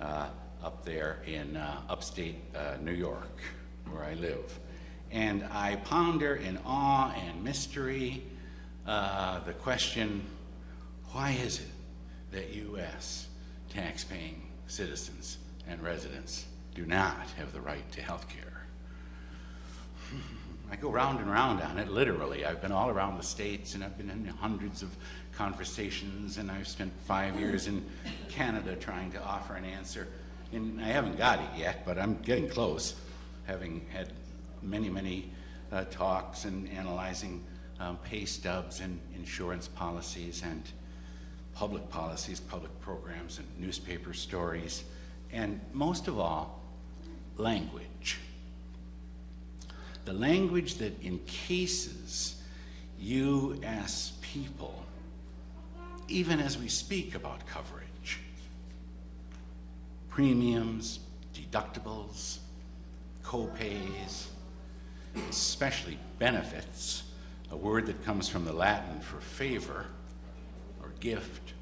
uh, up there in uh, upstate uh, New York, where I live. And I ponder in awe and mystery uh, the question, why is it that U.S. tax-paying citizens and residents do not have the right to health care? I go round and round on it, literally. I've been all around the states and I've been in hundreds of conversations and I've spent five years in Canada trying to offer an answer. And I haven't got it yet, but I'm getting close, having had many, many uh, talks and analyzing um, pay stubs and insurance policies and public policies, public programs and newspaper stories, and most of all, language the language that encases you as people, even as we speak about coverage, premiums, deductibles, co-pays, especially benefits, a word that comes from the Latin for favor or gift.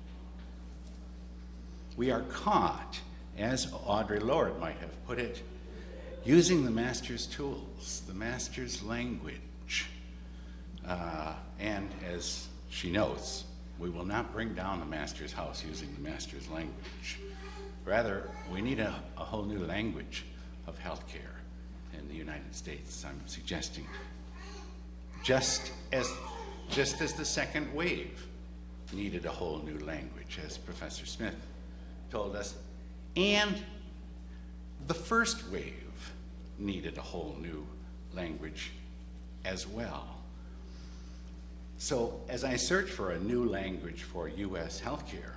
We are caught, as Audre Lorde might have put it, using the master's tools, the master's language. Uh, and as she notes, we will not bring down the master's house using the master's language. Rather, we need a, a whole new language of healthcare in the United States, I'm suggesting. Just as, just as the second wave needed a whole new language, as Professor Smith told us, and the first wave needed a whole new language as well. So, as I search for a new language for U.S. healthcare,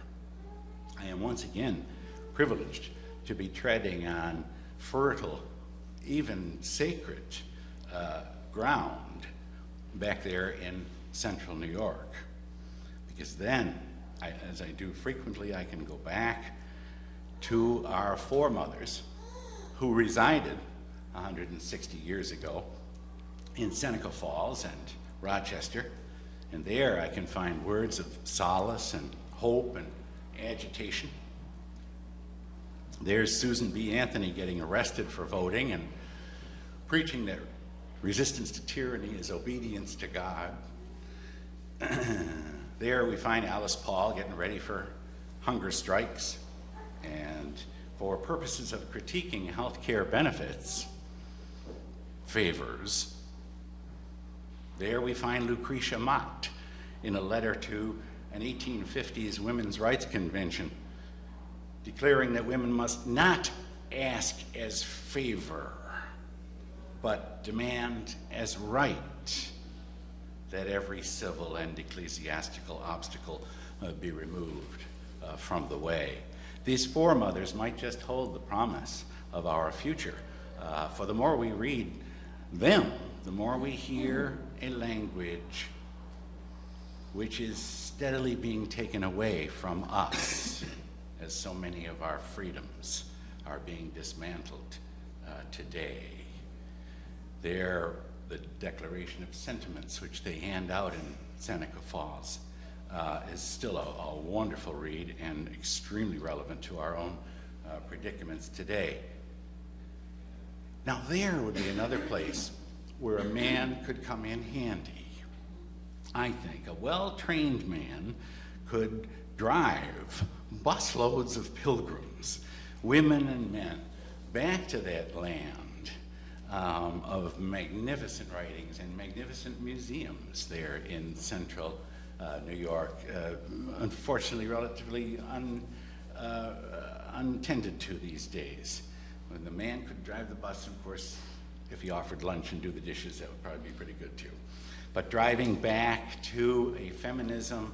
I am once again privileged to be treading on fertile, even sacred uh, ground back there in central New York. Because then, I, as I do frequently, I can go back to our foremothers who resided 160 years ago in Seneca Falls and Rochester. And there I can find words of solace and hope and agitation. There's Susan B. Anthony getting arrested for voting and preaching that resistance to tyranny is obedience to God. there we find Alice Paul getting ready for hunger strikes. And for purposes of critiquing health care benefits, favors, there we find Lucretia Mott in a letter to an 1850s Women's Rights Convention declaring that women must not ask as favor, but demand as right that every civil and ecclesiastical obstacle uh, be removed uh, from the way. These foremothers might just hold the promise of our future. Uh, for the more we read them, the more we hear a language which is steadily being taken away from us as so many of our freedoms are being dismantled uh, today. They're the Declaration of Sentiments, which they hand out in Seneca Falls, uh, is still a, a, wonderful read and extremely relevant to our own uh, predicaments today. Now, there would be another place where a man could come in handy. I think a well trained man could drive busloads of pilgrims, women and men, back to that land um, of magnificent writings and magnificent museums there in central uh, New York, uh, unfortunately, relatively un, uh, untended to these days. When the man could drive the bus, of course, if he offered lunch and do the dishes, that would probably be pretty good too. But driving back to a feminism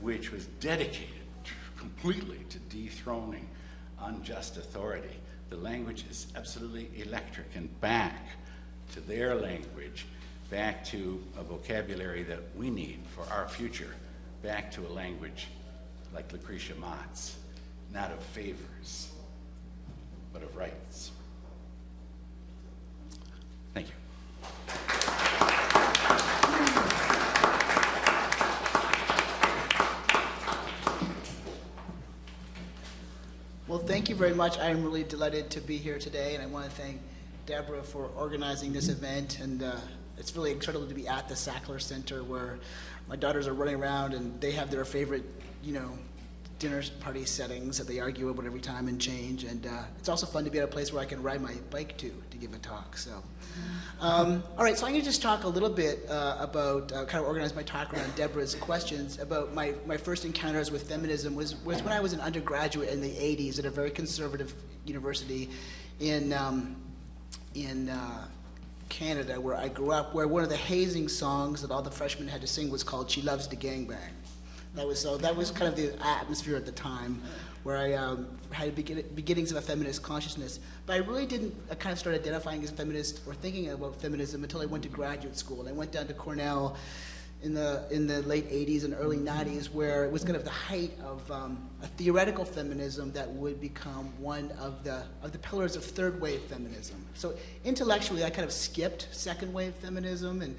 which was dedicated completely to dethroning unjust authority. The language is absolutely electric and back to their language, back to a vocabulary that we need for our future, back to a language like Lucretia Mott's, not of favors, but of rights. Thank you. Well, thank you very much. I am really delighted to be here today, and I want to thank Deborah for organizing this event. And uh, it's really incredible to be at the Sackler Center where my daughters are running around and they have their favorite, you know, dinner party settings that they argue about every time and change. And uh, it's also fun to be at a place where I can ride my bike to to give a talk. So, um, all right. So I'm going to just talk a little bit uh, about uh, kind of organize my talk around Deborah's questions about my my first encounters with feminism was was when I was an undergraduate in the 80s at a very conservative university in um, in. Uh, Canada, where I grew up, where one of the hazing songs that all the freshmen had to sing was called "She Loves to Gangbang." That was so. That was kind of the atmosphere at the time, where I um, had begin, beginnings of a feminist consciousness. But I really didn't I kind of start identifying as feminist or thinking about feminism until I went to graduate school. And I went down to Cornell in the in the late 80s and early 90s, where it was kind of the height of um, a theoretical feminism that would become one of the of the pillars of third wave feminism. So intellectually, I kind of skipped second wave feminism and.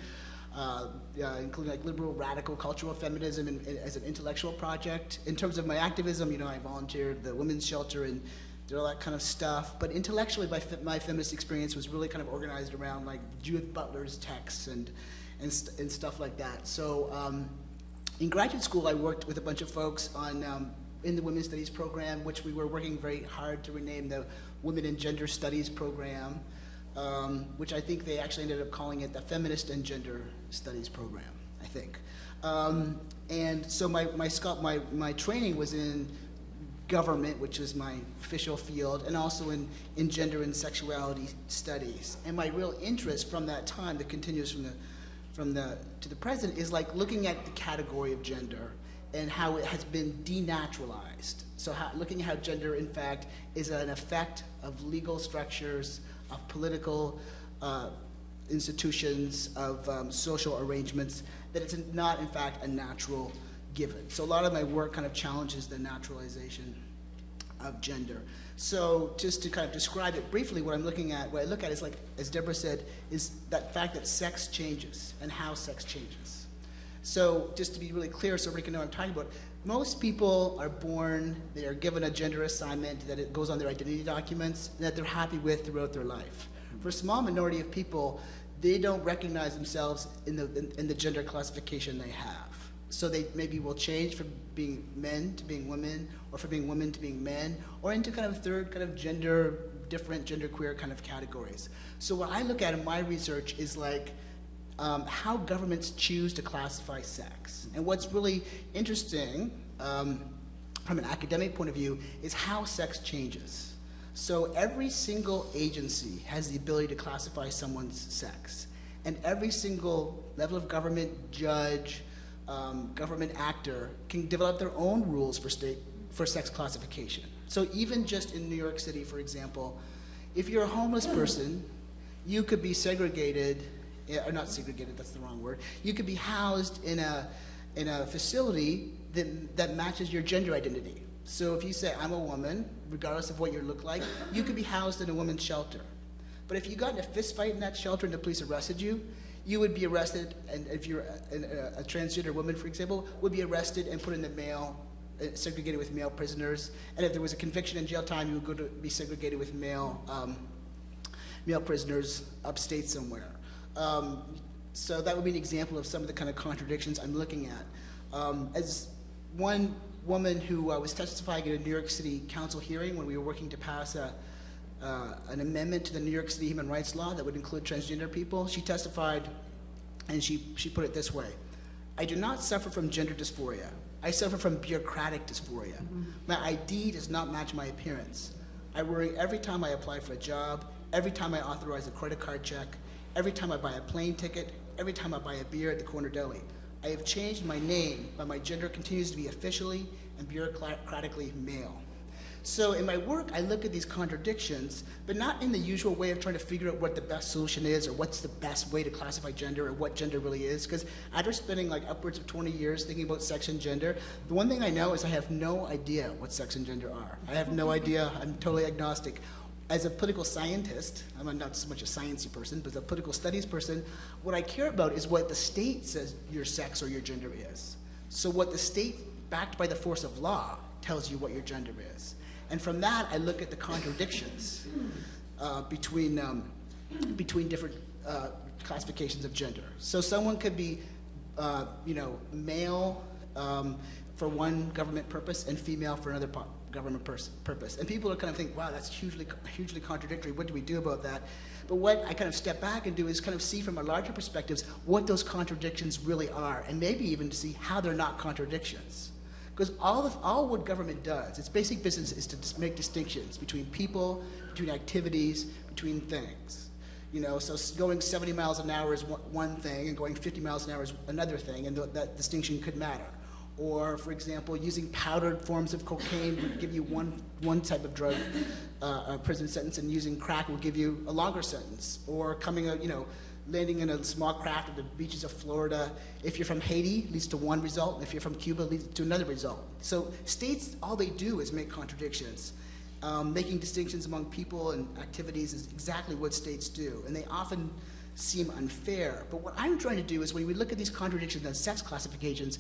Uh, uh, including like liberal radical cultural feminism as an intellectual project. In terms of my activism, you know, I volunteered the women's shelter and did all that kind of stuff. But intellectually, my, my feminist experience was really kind of organized around like Judith Butler's texts and and, st- and stuff like that. So um, in graduate school, I worked with a bunch of folks on um, in the Women's Studies program, which we were working very hard to rename the Women and Gender Studies program, um, which I think they actually ended up calling it the Feminist and Gender Studies program. I think. Um, and so my my, my my training was in government, which is my official field, and also in, in gender and sexuality studies. And my real interest from that time that continues from the from the to the present is like looking at the category of gender and how it has been denaturalized. So how, looking at how gender, in fact, is an effect of legal structures, of political uh, institutions, of um, social arrangements, that it's not, in fact, a natural given. So a lot of my work kind of challenges the naturalization of gender. So just to kind of describe it briefly, what I'm looking at, what I look at is like, as Deborah said, is that fact that sex changes and how sex changes. So just to be really clear so everybody can know what I'm talking about, most people are born, they are given a gender assignment that it goes on their identity documents that they're happy with throughout their life. For a small minority of people, they don't recognize themselves in the, in, in the gender classification they have. So they maybe will change from being men to being women, or from being women to being men, or into kind of third kind of gender, different gender queer kind of categories. So what I look at in my research is like um, how governments choose to classify sex. And what's really interesting um, from an academic point of view is how sex changes. So every single agency has the ability to classify someone's sex. And every single level of government, judge, um, government actor can develop their own rules for state for sex classification. So even just in New York City, for example, if you're a homeless person, you could be segregated, eh, or not segregated, that's the wrong word. You could be housed in a in a facility that that matches your gender identity. So if you say I'm a woman, regardless of what you look like, you could be housed in a women's shelter. But if you got in a fist fight in that shelter and the police arrested you, you would be arrested, and if you're a, a, a transgender woman, for example, would be arrested and put in the male, uh, segregated with male prisoners. And if there was a conviction in jail time, you would go to be segregated with male, um, male prisoners upstate somewhere. Um, so that would be an example of some of the kind of contradictions I'm looking at. Um, as one woman who uh, was testifying at a New York City Council hearing when we were working to pass a uh, an amendment to the New York City human rights law that would include transgender people. She testified, and she, she put it this way I do not suffer from gender dysphoria. I suffer from bureaucratic dysphoria. Mm-hmm. My ID does not match my appearance. I worry every time I apply for a job, every time I authorize a credit card check, every time I buy a plane ticket, every time I buy a beer at the corner deli. I have changed my name, but my gender continues to be officially and bureaucratically male. So in my work, I look at these contradictions, but not in the usual way of trying to figure out what the best solution is or what's the best way to classify gender or what gender really is. Because after spending like upwards of 20 years thinking about sex and gender, the one thing I know is I have no idea what sex and gender are. I have no idea. I'm totally agnostic. As a political scientist, I'm not so much a sciencey person, but as a political studies person, what I care about is what the state says your sex or your gender is. So what the state, backed by the force of law, tells you what your gender is. And from that, I look at the contradictions uh, between, um, between different uh, classifications of gender. So someone could be, uh, you know, male um, for one government purpose and female for another government purpose. And people are kind of think, wow, that's hugely, hugely contradictory. What do we do about that? But what I kind of step back and do is kind of see from a larger perspectives what those contradictions really are, and maybe even to see how they're not contradictions. Because all, of, all what government does, its basic business is to make distinctions between people, between activities, between things. You know, so going 70 miles an hour is one thing, and going 50 miles an hour is another thing, and th that distinction could matter. Or, for example, using powdered forms of cocaine would give you one, one type of drug uh, prison sentence, and using crack will give you a longer sentence. Or coming, out, you know, landing in a small craft at the beaches of Florida. If you're from Haiti, leads to one result. If you're from Cuba, leads to another result. So states, all they do is make contradictions. Um, making distinctions among people and activities is exactly what states do, and they often seem unfair. But what I'm trying to do is when we look at these contradictions and sex classifications,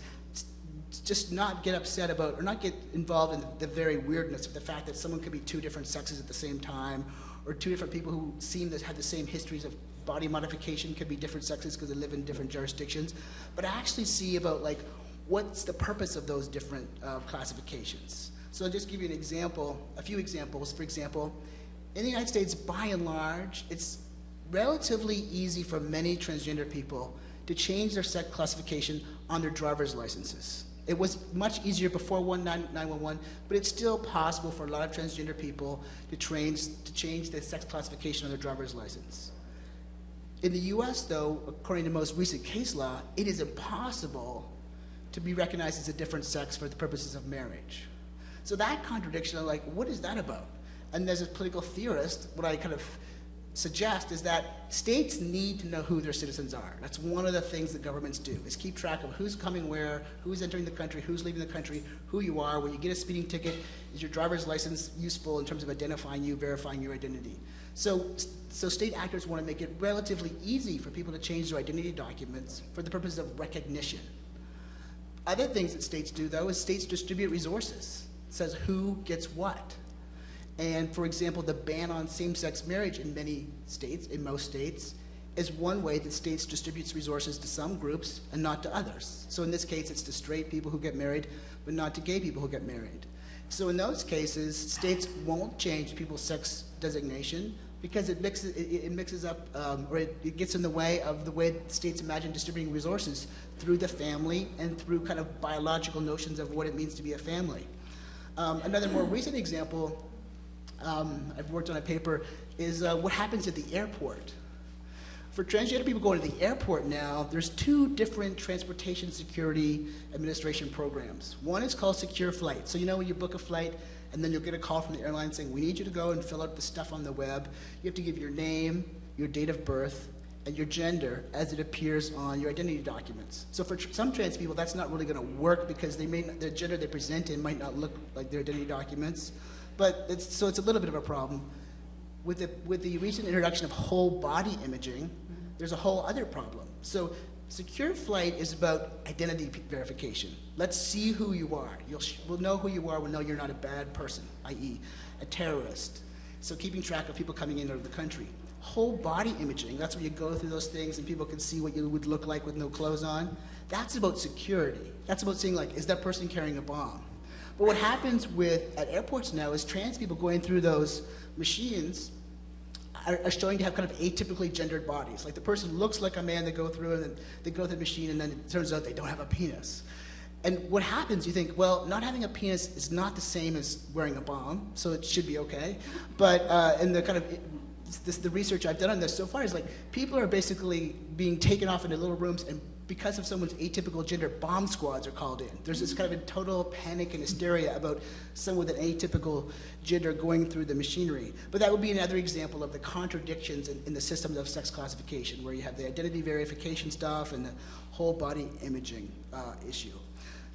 just not get upset about or not get involved in the, very weirdness of the fact that someone could be two different sexes at the same time, or two different people who seem to have the same histories of body modification could be different sexes because they live in different jurisdictions, but actually see about like what's the purpose of those different uh, classifications. So I'll just give you an example, a few examples. For example, in the United States, by and large, it's relatively easy for many transgender people to change their sex classification on their driver's licenses. It was much easier before 911, but it's still possible for a lot of transgender people to, trains, to change their sex classification on their driver's license. In the US, though, according to most recent case law, it is impossible to be recognized as a different sex for the purposes of marriage. So that contradiction, I'm like, what is that about? And as a political theorist, what I kind of suggest is that states need to know who their citizens are. That's one of the things that governments do, is keep track of who's coming where, who's entering the country, who's leaving the country, who you are. When you get a speeding ticket, is your driver's license useful in terms of identifying you, verifying your identity? So, so state actors want to make it relatively easy for people to change their identity documents for the purpose of recognition. Other things that states do, though, is states distribute resources. It says who gets what. And for example, the ban on same-sex marriage in many states, in most states, is one way that states distributes resources to some groups and not to others. So in this case, it's to straight people who get married, but not to gay people who get married. So in those cases, states won't change people's sex designation because it mixes, it, it mixes up, um, or it, it gets in the way of the way states imagine distributing resources through the family and through kind of biological notions of what it means to be a family. Um, another more recent example um, I've worked on a paper is uh, what happens at the airport. For transgender people going to the airport now, there's two different transportation security administration programs. One is called Secure Flight. So you know when you book a flight and then you'll get a call from the airline saying, we need you to go and fill out the stuff on the web. You have to give your name, your date of birth, and your gender as it appears on your identity documents. So for tr- some trans people, that's not really going to work because they may not, the gender they present in might not look like their identity documents. But it's, so it's a little bit of a problem. With the, with the recent introduction of whole body imaging, there's a whole other problem. So secure flight is about identity verification. Let's see who you are. You'll we'll know who you are. We'll know you're not a bad person, i.e., a terrorist. So keeping track of people coming in out of the country. Whole body imaging, that's where you go through those things and people can see what you would look like with no clothes on. That's about security. That's about seeing like, is that person carrying a bomb? But what happens with at airports now is trans people going through those machines are, are showing to have kind of atypically gendered bodies. Like the person looks like a man, they go through and then they go through the machine, and then it turns out they don't have a penis. And what happens, you think, well, not having a penis is not the same as wearing a bomb, so it should be okay. But uh, in the kind of this, the research I've done on this so far is like people are basically being taken off into little rooms and because of someone's atypical gender, bomb squads are called in. There's this kind of a total panic and hysteria about someone with an atypical gender going through the machinery. But that would be another example of the contradictions in, in the systems of sex classification, where you have the identity verification stuff and the whole body imaging uh, issue.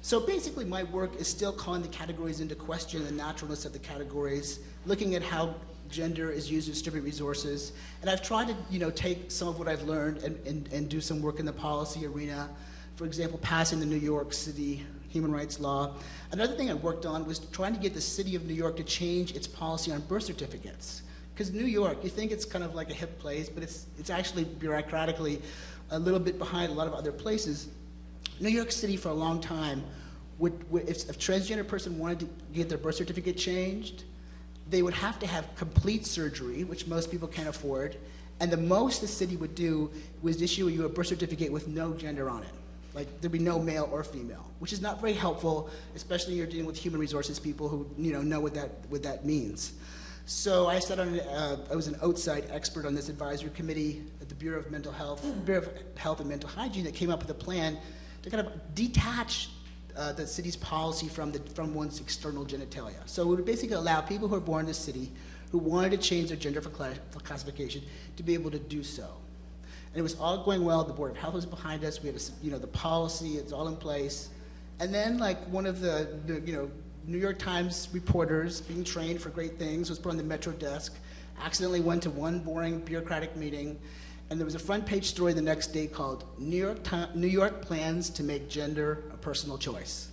So basically, my work is still calling the categories into question, the naturalness of the categories, looking at how gender is used to distribute resources. And I've tried to, you know, take some of what I've learned and, and, and do some work in the policy arena. For example, passing the New York City human rights law. Another thing I worked on was trying to get the city of New York to change its policy on birth certificates. Because New York, you think it's kind of like a hip place, but it's, it's actually bureaucratically a little bit behind a lot of other places. New York City, for a long time, would, would if a transgender person wanted to get their birth certificate changed, they would have to have complete surgery, which most people can't afford, and the most the city would do was issue you a birth certificate with no gender on it. Like there'd be no male or female, which is not very helpful, especially you're dealing with human resources people who you know know what that what that means. So I sat on, uh, I was an outside expert on this advisory committee at the Bureau of Mental Health, Bureau of Health and Mental Hygiene that came up with a plan to kind of detach uh, the city's policy from, the, from one's external genitalia. So it would basically allow people who are born in the city who wanted to change their gender for, cla- for classification to be able to do so. And it was all going well. The Board of Health was behind us. We had, a you know, the policy, it's all in place. And then, like, one of the, the, you know, New York Times reporters being trained for great things was put on the Metro desk, accidentally went to one boring bureaucratic meeting, and there was a front page story the next day called New York, New York Plans to Make Gender a Personal Choice.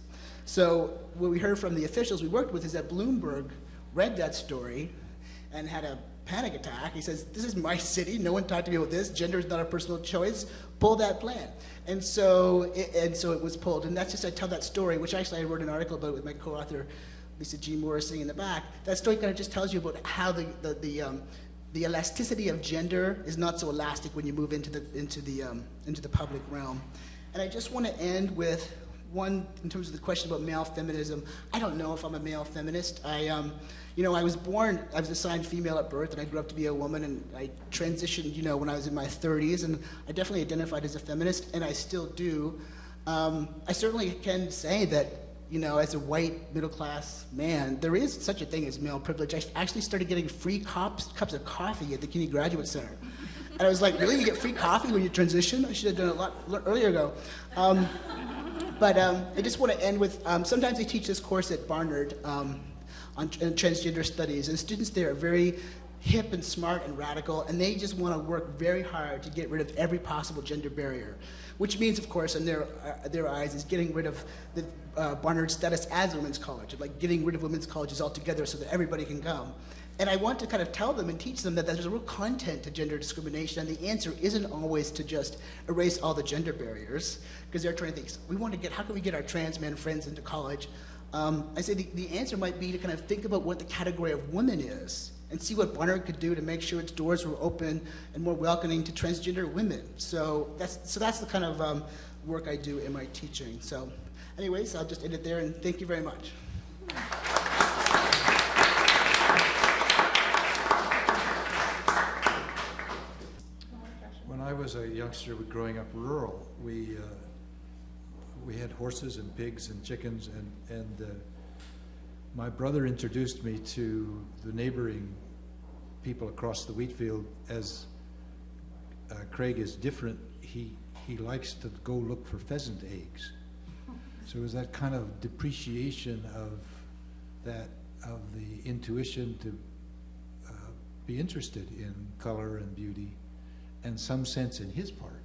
So, what we heard from the officials we worked with is that Bloomberg read that story and had a panic attack. He says, This is my city. No one talked to me about this. Gender is not a personal choice. Pull that plan. And so, it, and so it was pulled. And that's just, I tell that story, which actually I wrote an article about with my co author, Lisa Jean Moore, sitting in the back. That story kind of just tells you about how the, the, the, um, the elasticity of gender is not so elastic when you move into the, into the, um, into the public realm. And I just want to end with one, in terms of the question about male feminism, I don't know if I'm a male feminist. I, um, you know, I was born, I was assigned female at birth, and I grew up to be a woman, and I transitioned, you know, when I was in my 30s, and I definitely identified as a feminist, and I still do. Um, I certainly can say that, you know, as a white middle class man, there is such a thing as male privilege. I actually started getting free cups, cups of coffee at the CUNY Graduate Center. And I was like, really? You get free coffee when you transition? I should have done it a lot earlier ago. Um, but um, I just want to end with um, sometimes I teach this course at Barnard um, on tr- transgender studies, and students there are very hip and smart and radical, and they just want to work very hard to get rid of every possible gender barrier. Which means, of course, in their, uh, their eyes, is getting rid of the uh, Barnard status as a women's college, like getting rid of women's colleges altogether so that everybody can come. And I want to kind of tell them and teach them that there's a real content to gender discrimination, and the answer isn't always to just erase all the gender barriers, because they're trying to think, we want to get, how can we get our trans men friends into college? Um, I say the, the answer might be to kind of think about what the category of woman is, and see what Barnard could do to make sure its doors were open and more welcoming to transgender women. So that's, so that's the kind of um, work I do in my teaching. So anyways, I'll just end it there, and thank you very much. When I was a youngster growing up rural, we, uh, we had horses and pigs and chickens, and, and uh, my brother introduced me to the neighboring people across the wheat field as uh, Craig is different. He, he likes to go look for pheasant eggs. So it was that kind of depreciation of that, of the intuition to uh, be interested in color and beauty, and some sense in his part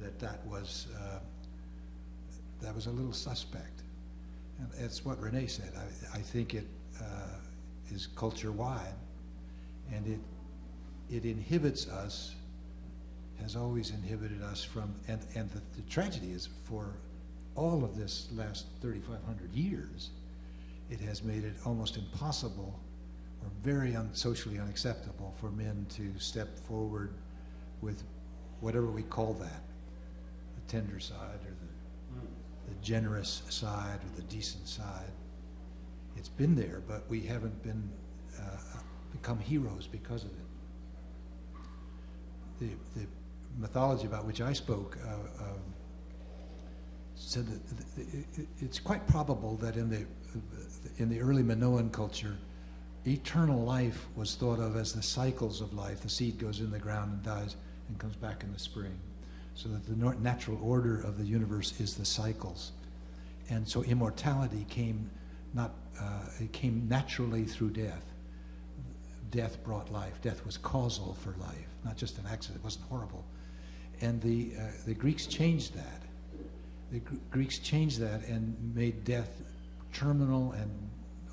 that that was uh, that was a little suspect. It's what Renee said. I, I think it uh, is culture wide, and it it inhibits us, has always inhibited us from. And and the, the tragedy is for all of this last 3,500 years, it has made it almost impossible or very un- socially unacceptable for men to step forward with whatever we call that the tender side the, generous side or the decent side. It's been there, but we haven't been uh, become heroes because of it. The, the mythology about which I spoke uh, um, said that th- th- it- it's quite probable that in the in the early Minoan culture, eternal life was thought of as the cycles of life. The seed goes in the ground and dies and comes back in the spring. So that the natural order of the universe is the cycles. And so immortality came not uh, it came naturally through death. Death brought life. Death was causal for life, not just an accident. It wasn't horrible. And the uh, the Greeks changed that. The Gr- Greeks changed that and made death terminal and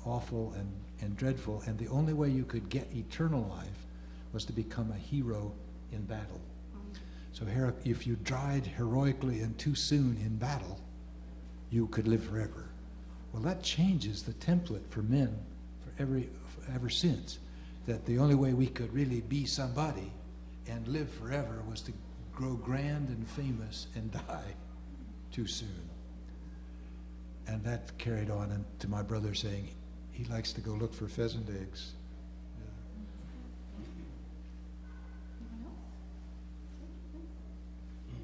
awful and, and dreadful. And the only way you could get eternal life was to become a hero in battle. So if you died heroically and too soon in battle, you could live forever. Well, that changes the template for men for every ever since. That the only way we could really be somebody and live forever was to grow grand and famous and die too soon. And that carried on and to my brother saying he likes to go look for pheasant eggs.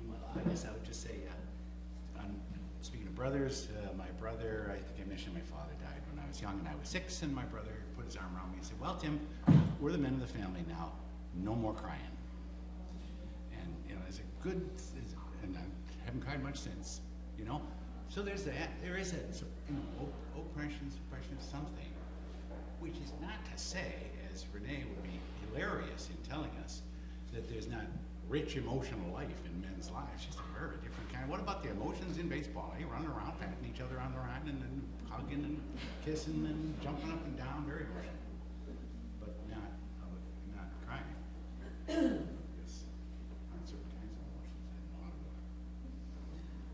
Well, I guess I would just say, uh, on, speaking of brothers, uh, my brother, I think I mentioned my father died when I was young and I was six, and my brother put his arm around me and said, Well, Tim, we're the men of the family now, no more crying. And, you know, and a good, and I haven't cried much since, you know? So there's that, there is that, you know, oppression, suppression of something, which is not to say, as Renee would be hilarious in telling us, that there's not rich emotional life in men's lives, just a very different kind. What about the emotions in baseball? They running around patting each other on the run and then hugging and kissing and jumping up and down, very emotional. But not, not crying.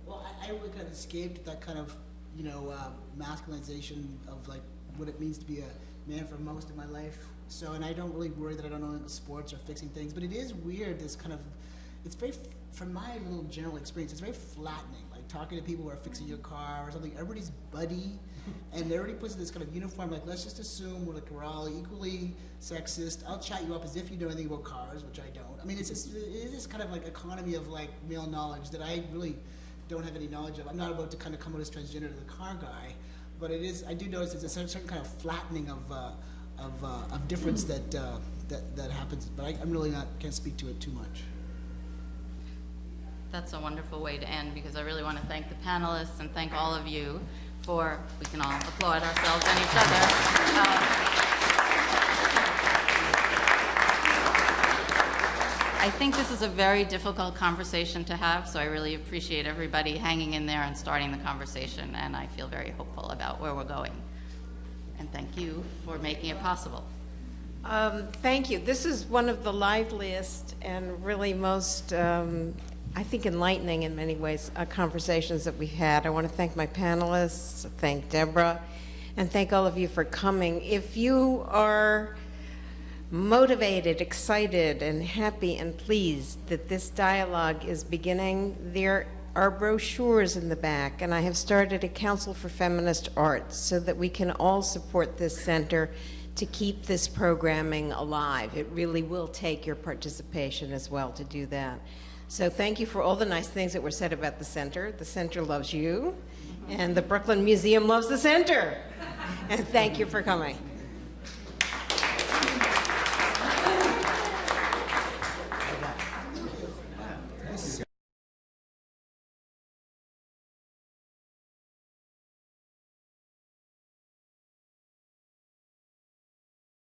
Well, I, I really kind of escaped that kind of, you know, uh, masculinization of like what it means to be a man for most of my life. So, and I don't really worry that I don't know sports or fixing things, but it is weird. This kind of, it's very, from my little general experience, it's very flattening. Like talking to people who are fixing your car or something. Everybody's buddy, and everybody puts this kind of uniform. Like let's just assume we're like we're all equally sexist. I'll chat you up as if you know anything about cars, which I don't. I mean, it's just, it is this kind of like economy of like male knowledge that I really don't have any knowledge of. I'm not about to kind of come out as transgender to the car guy, but it is. I do notice it's a certain, certain kind of flattening of uh, of, uh, of difference that, uh, that that happens. But I, I'm really not can't speak to it too much. That's a wonderful way to end because I really want to thank the panelists and thank all of you for, we can all applaud ourselves and each other. Um, I think this is a very difficult conversation to have, so I really appreciate everybody hanging in there and starting the conversation, and I feel very hopeful about where we're going. And thank you for making it possible. Um, Thank you. This is one of the liveliest and really most, um, I think enlightening in many ways, uh, conversations that we've had. I want to thank my panelists, thank Deborah, and thank all of you for coming. If you are motivated, excited, and happy and pleased that this dialogue is beginning, there are brochures in the back, and I have started a Council for Feminist Arts so that we can all support this center to keep this programming alive. It really will take your participation as well to do that. So thank you for all the nice things that were said about the center. The center loves you, and the Brooklyn Museum loves the center. And thank you for coming.